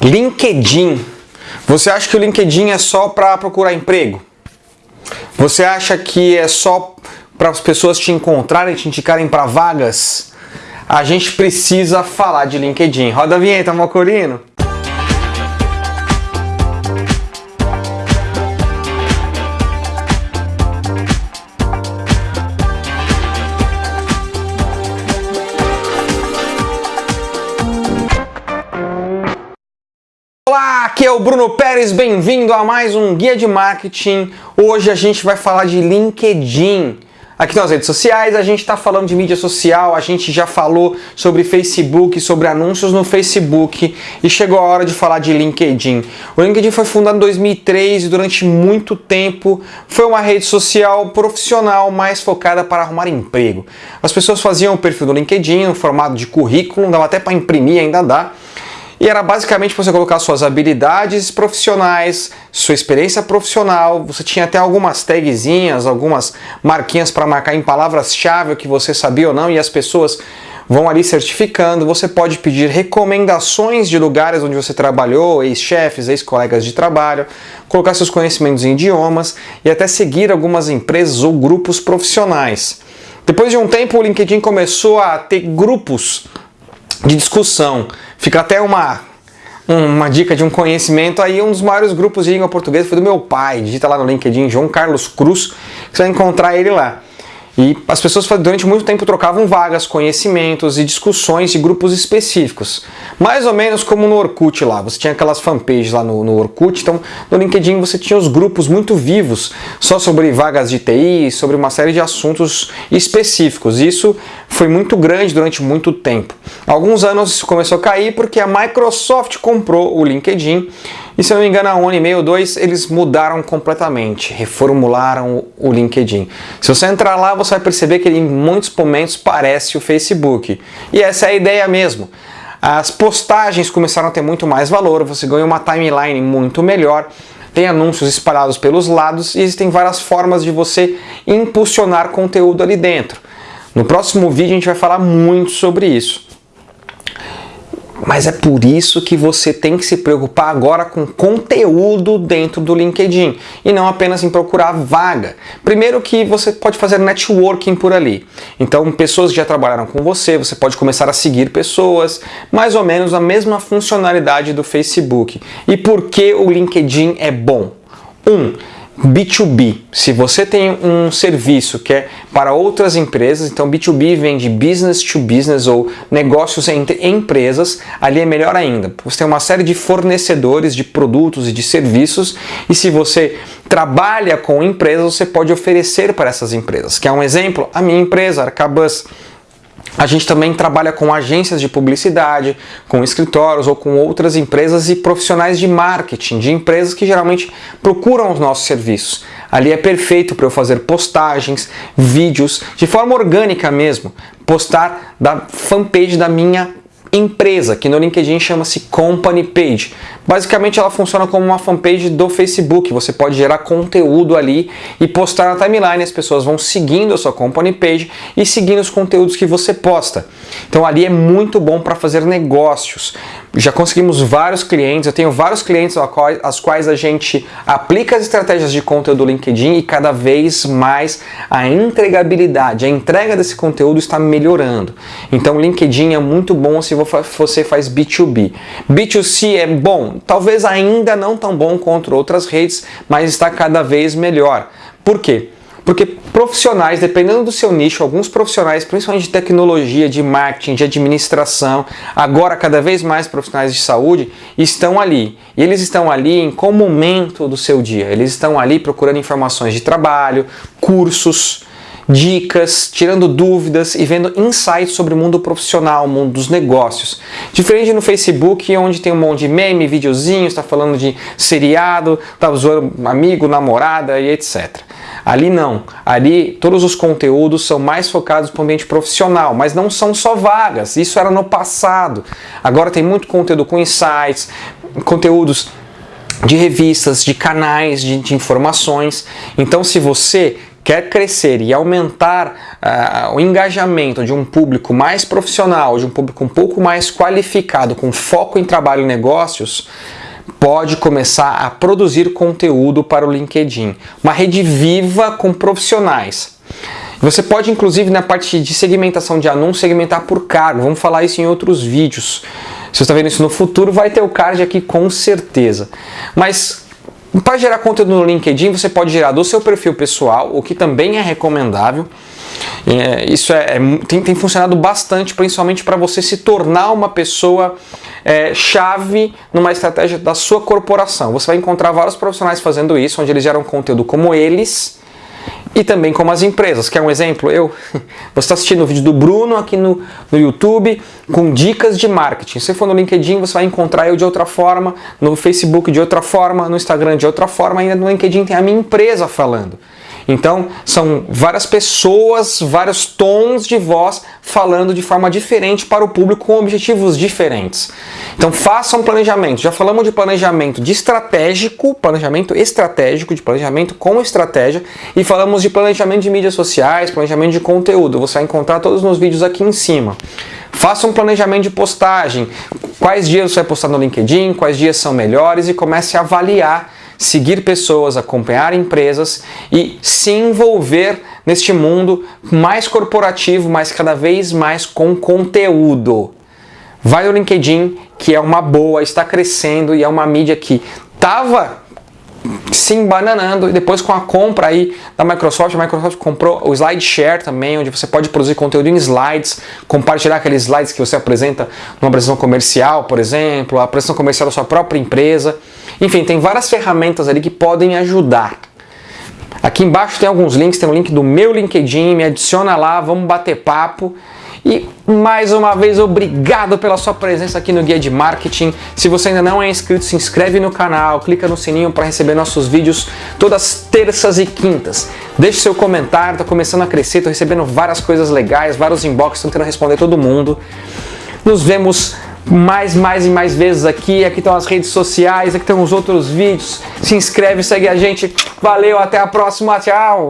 LinkedIn. Você acha que o LinkedIn é só para procurar emprego? Você acha que é só para as pessoas te encontrarem, te indicarem para vagas? A gente precisa falar de LinkedIn. Roda a vinheta, Mocorino. Aqui é o Bruno Pérez, bem-vindo a mais um Guia de Marketing. Hoje a gente vai falar de LinkedIn. Aqui nas redes sociais a gente está falando de mídia social, a gente já falou sobre Facebook, sobre anúncios no Facebook e chegou a hora de falar de LinkedIn. O LinkedIn foi fundado em 2003 e durante muito tempo foi uma rede social profissional mais focada para arrumar emprego. As pessoas faziam o perfil do LinkedIn no formato de currículo, dava até para imprimir, ainda dá e era basicamente você colocar suas habilidades profissionais, sua experiência profissional, você tinha até algumas tagzinhas, algumas marquinhas para marcar em palavras-chave o que você sabia ou não, e as pessoas vão ali certificando, você pode pedir recomendações de lugares onde você trabalhou, ex-chefes, ex-colegas de trabalho, colocar seus conhecimentos em idiomas e até seguir algumas empresas ou grupos profissionais. Depois de um tempo, o LinkedIn começou a ter grupos de discussão. Fica até uma, uma dica de um conhecimento aí, um dos maiores grupos de língua portuguesa foi do meu pai. Digita lá no LinkedIn João Carlos Cruz, você vai encontrar ele lá. E as pessoas durante muito tempo trocavam vagas, conhecimentos e discussões de grupos específicos. Mais ou menos como no Orkut lá. Você tinha aquelas fanpages lá no, no Orkut, então no LinkedIn você tinha os grupos muito vivos, só sobre vagas de TI, sobre uma série de assuntos específicos. Isso foi muito grande durante muito tempo. Alguns anos isso começou a cair porque a Microsoft comprou o LinkedIn e se eu não me engano, há um ano e meio dois, eles mudaram completamente, reformularam o LinkedIn. Se você entrar lá, você vai perceber que ele, em muitos momentos parece o Facebook. E essa é a ideia mesmo. As postagens começaram a ter muito mais valor, você ganha uma timeline muito melhor, tem anúncios espalhados pelos lados e existem várias formas de você impulsionar conteúdo ali dentro. No próximo vídeo a gente vai falar muito sobre isso. Mas é por isso que você tem que se preocupar agora com conteúdo dentro do LinkedIn e não apenas em procurar vaga. Primeiro que você pode fazer networking por ali. Então, pessoas já trabalharam com você, você pode começar a seguir pessoas, mais ou menos a mesma funcionalidade do Facebook. E por que o LinkedIn é bom? Um, B2B, se você tem um serviço que é para outras empresas, então B2B vem de business to business ou negócios entre empresas, ali é melhor ainda. Você tem uma série de fornecedores de produtos e de serviços e se você trabalha com empresas, você pode oferecer para essas empresas. Quer um exemplo? A minha empresa, Arcabus, a gente também trabalha com agências de publicidade, com escritórios ou com outras empresas e profissionais de marketing, de empresas que geralmente procuram os nossos serviços. Ali é perfeito para eu fazer postagens, vídeos, de forma orgânica mesmo, postar da fanpage da minha empresa, que no LinkedIn chama-se Company Page. Basicamente ela funciona como uma fanpage do Facebook, você pode gerar conteúdo ali e postar na timeline, as pessoas vão seguindo a sua Company Page e seguindo os conteúdos que você posta. Então ali é muito bom para fazer negócios. Já conseguimos vários clientes, eu tenho vários clientes aos quais a gente aplica as estratégias de conteúdo do LinkedIn e cada vez mais a entregabilidade, a entrega desse conteúdo está melhorando. Então o LinkedIn é muito bom se você faz B2B. B2C é bom, talvez ainda não tão bom contra outras redes, mas está cada vez melhor. Por quê? Porque profissionais, dependendo do seu nicho, alguns profissionais, principalmente de tecnologia, de marketing, de administração, agora cada vez mais profissionais de saúde, estão ali. E eles estão ali em qual momento do seu dia? Eles estão ali procurando informações de trabalho, cursos, dicas, tirando dúvidas e vendo insights sobre o mundo profissional, o mundo dos negócios. Diferente no Facebook, onde tem um monte de meme, videozinho, está falando de seriado, está zoando amigo, namorada e etc. Ali não. Ali todos os conteúdos são mais focados para o ambiente profissional, mas não são só vagas. Isso era no passado. Agora tem muito conteúdo com insights, conteúdos de revistas, de canais de, de informações. Então se você quer crescer e aumentar uh, o engajamento de um público mais profissional, de um público um pouco mais qualificado, com foco em trabalho e negócios, pode começar a produzir conteúdo para o LinkedIn. Uma rede viva com profissionais. Você pode, inclusive, na parte de segmentação de anúncio, segmentar por cargo. Vamos falar isso em outros vídeos. Se você está vendo isso no futuro, vai ter o card aqui com certeza. Mas para gerar conteúdo no LinkedIn, você pode gerar do seu perfil pessoal, o que também é recomendável. É, isso é, é tem, tem, funcionado bastante, principalmente para você se tornar uma pessoa é, chave numa estratégia da sua corporação. Você vai encontrar vários profissionais fazendo isso, onde eles geram conteúdo como eles e também como as empresas. Quer um exemplo? Eu, você está assistindo o vídeo do Bruno aqui no, no YouTube com dicas de marketing. Se for no LinkedIn, você vai encontrar eu de outra forma, no Facebook de outra forma, no Instagram de outra forma, ainda no LinkedIn tem a minha empresa falando. Então, são várias pessoas, vários tons de voz falando de forma diferente para o público com objetivos diferentes. Então, faça um planejamento. Já falamos de planejamento de estratégico, planejamento estratégico, de planejamento com estratégia, e falamos de planejamento de mídias sociais, planejamento de conteúdo. Você vai encontrar todos nos vídeos aqui em cima. Faça um planejamento de postagem. Quais dias você vai postar no LinkedIn, quais dias são melhores e comece a avaliar seguir pessoas, acompanhar empresas e se envolver neste mundo mais corporativo, mas cada vez mais com conteúdo. Vai no LinkedIn, que é uma boa, está crescendo e é uma mídia que estava se embananando e depois com a compra aí da Microsoft, a Microsoft comprou o SlideShare também, onde você pode produzir conteúdo em slides, compartilhar aqueles slides que você apresenta numa apresentação comercial, por exemplo, a apresentação comercial da sua própria empresa. Enfim, tem várias ferramentas ali que podem ajudar. Aqui embaixo tem alguns links, tem o um link do meu LinkedIn, me adiciona lá, vamos bater papo. E mais uma vez, obrigado pela sua presença aqui no Guia de Marketing. Se você ainda não é inscrito, se inscreve no canal, clica no sininho para receber nossos vídeos todas terças e quintas. Deixe seu comentário, está começando a crescer, estou recebendo várias coisas legais, vários inbox, tentando responder todo mundo. Nos vemos mais, mais e mais vezes aqui. Aqui estão as redes sociais, aqui estão os outros vídeos. Se inscreve, segue a gente. Valeu, até a próxima, tchau!